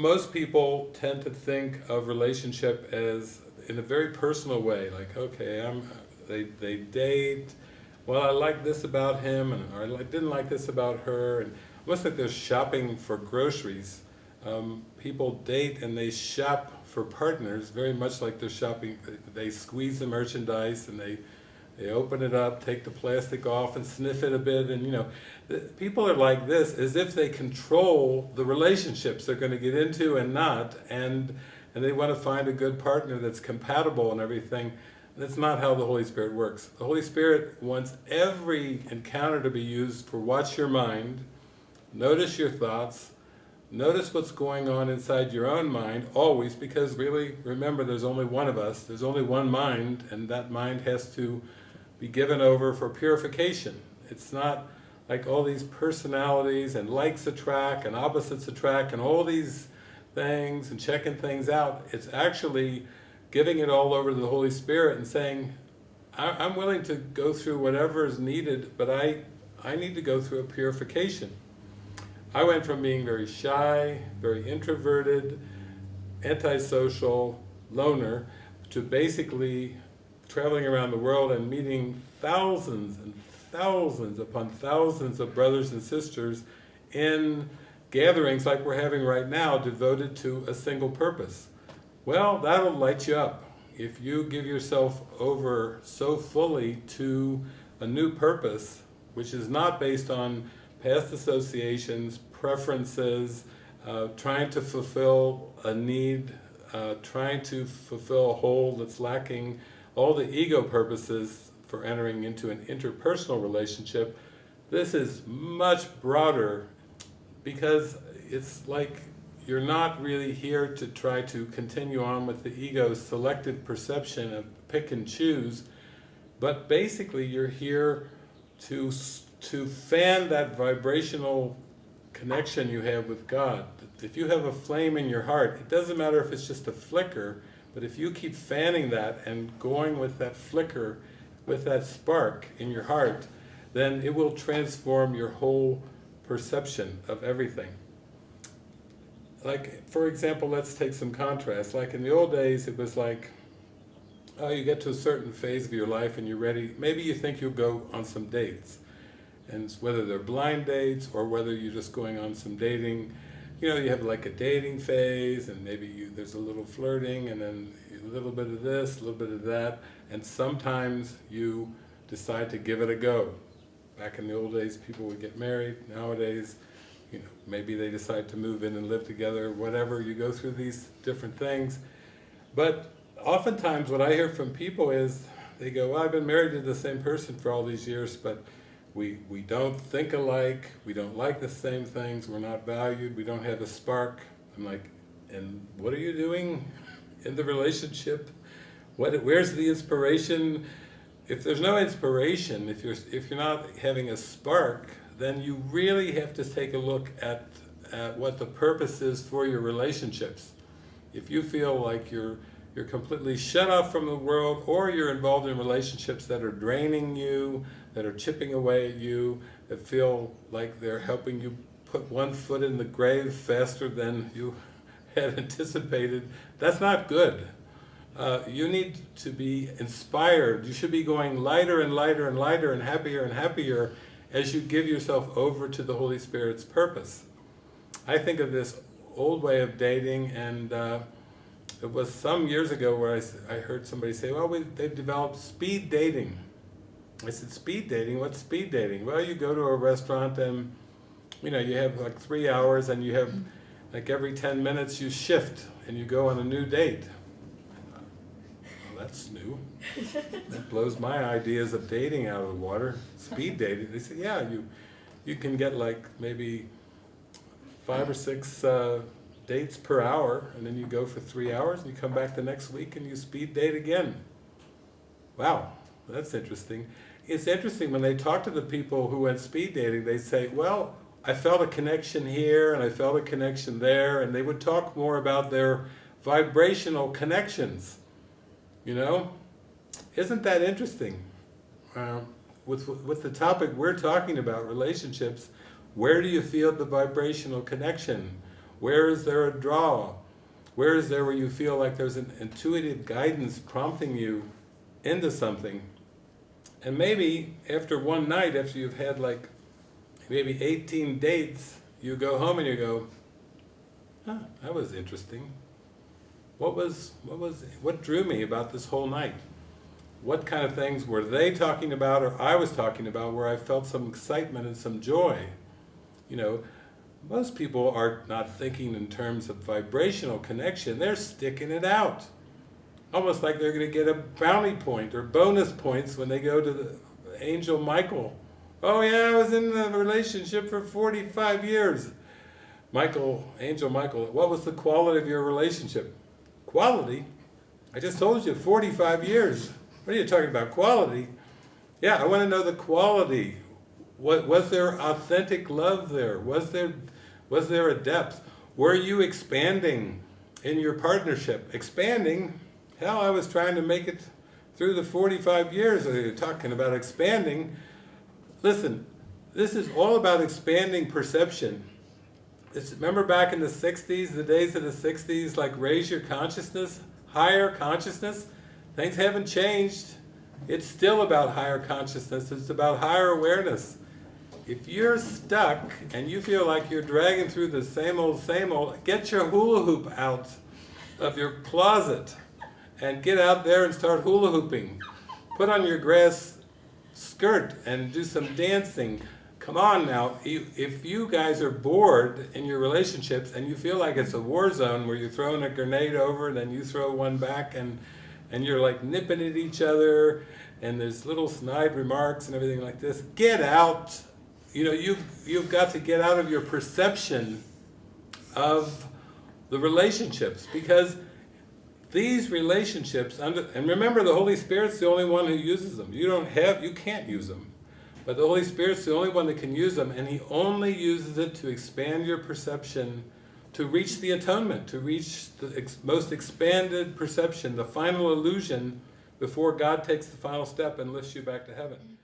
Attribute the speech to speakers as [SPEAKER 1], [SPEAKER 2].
[SPEAKER 1] most people tend to think of relationship as in a very personal way, like, okay, I'm, they, they date, well, I like this about him, and or I didn't like this about her, and almost like they're shopping for groceries. Um, people date and they shop for partners very much like they're shopping, they squeeze the merchandise and they they open it up, take the plastic off and sniff it a bit and you know, people are like this as if they control the relationships they're going to get into and not and and they want to find a good partner that's compatible and everything. That's not how the Holy Spirit works. The Holy Spirit wants every encounter to be used for watch your mind, notice your thoughts, notice what's going on inside your own mind, always, because really, remember, there's only one of us, there's only one mind, and that mind has to be given over for purification. It's not like all these personalities and likes attract and opposites attract and all these things and checking things out. It's actually giving it all over to the Holy Spirit and saying, I'm willing to go through whatever is needed, but I, I need to go through a purification. I went from being very shy, very introverted, antisocial, loner, to basically traveling around the world and meeting thousands and thousands upon thousands of brothers and sisters in gatherings like we're having right now devoted to a single purpose. Well, that'll light you up. If you give yourself over so fully to a new purpose, which is not based on past associations, preferences, uh, trying to fulfill a need, uh, trying to fulfill a hole that's lacking all the ego purposes for entering into an interpersonal relationship, this is much broader because it's like you're not really here to try to continue on with the ego's selective perception of pick and choose, but basically you're here to, to fan that vibrational connection you have with God. If you have a flame in your heart, it doesn't matter if it's just a flicker, but if you keep fanning that and going with that flicker, with that spark in your heart, then it will transform your whole perception of everything. Like, for example, let's take some contrast. Like in the old days, it was like, oh, you get to a certain phase of your life and you're ready, maybe you think you'll go on some dates. And whether they're blind dates or whether you're just going on some dating, you know, you have like a dating phase and maybe you, there's a little flirting and then a little bit of this, a little bit of that, and sometimes you decide to give it a go. Back in the old days, people would get married. Nowadays, you know, maybe they decide to move in and live together, whatever. You go through these different things. But oftentimes what I hear from people is, they go, well, I've been married to the same person for all these years, but we, we don't think alike, we don't like the same things, we're not valued, we don't have a spark. I'm like, and what are you doing in the relationship? What, where's the inspiration? If there's no inspiration, if you're, if you're not having a spark, then you really have to take a look at, at what the purpose is for your relationships. If you feel like you're you're completely shut off from the world or you're involved in relationships that are draining you, that are chipping away at you, that feel like they're helping you put one foot in the grave faster than you had anticipated, that's not good. Uh, you need to be inspired. You should be going lighter and lighter and lighter and happier and happier as you give yourself over to the Holy Spirit's purpose. I think of this old way of dating and uh, it was some years ago where I, I heard somebody say, well, we, they've developed speed dating. I said, speed dating? What's speed dating? Well, you go to a restaurant and, you know, you have like three hours and you have, like every 10 minutes you shift and you go on a new date. Well, that's new. that blows my ideas of dating out of the water. Speed dating. They said, yeah, you, you can get like maybe five or six uh, dates per hour, and then you go for three hours, and you come back the next week and you speed date again. Wow, that's interesting. It's interesting when they talk to the people who went speed dating, they say, well, I felt a connection here and I felt a connection there, and they would talk more about their vibrational connections, you know? Isn't that interesting? With, with the topic we're talking about, relationships, where do you feel the vibrational connection? Where is there a draw? Where is there where you feel like there's an intuitive guidance prompting you into something? And maybe after one night, after you've had like maybe 18 dates, you go home and you go, huh, that was interesting. What was, what was, what drew me about this whole night? What kind of things were they talking about or I was talking about where I felt some excitement and some joy? You know, most people are not thinking in terms of vibrational connection, they're sticking it out. Almost like they're going to get a bounty point or bonus points when they go to the angel Michael. Oh yeah, I was in a relationship for 45 years. Michael, Angel Michael, what was the quality of your relationship? Quality? I just told you, 45 years. What are you talking about, quality? Yeah, I want to know the quality. What, was there authentic love there? Was there, was there a depth? Were you expanding in your partnership? Expanding? Hell, I was trying to make it through the 45 years. You're talking about expanding. Listen, this is all about expanding perception. It's, remember back in the 60s, the days of the 60s, like raise your consciousness, higher consciousness? Things haven't changed. It's still about higher consciousness, it's about higher awareness. If you're stuck and you feel like you're dragging through the same old, same old, get your hula hoop out of your closet and get out there and start hula hooping. Put on your grass skirt and do some dancing. Come on now, if you guys are bored in your relationships and you feel like it's a war zone where you're throwing a grenade over and then you throw one back and, and you're like nipping at each other and there's little snide remarks and everything like this, get out. You know, you've, you've got to get out of your perception of the relationships because these relationships, under, and remember the Holy Spirit's the only one who uses them. You don't have, you can't use them. But the Holy Spirit's the only one that can use them, and He only uses it to expand your perception, to reach the atonement, to reach the ex most expanded perception, the final illusion, before God takes the final step and lifts you back to heaven.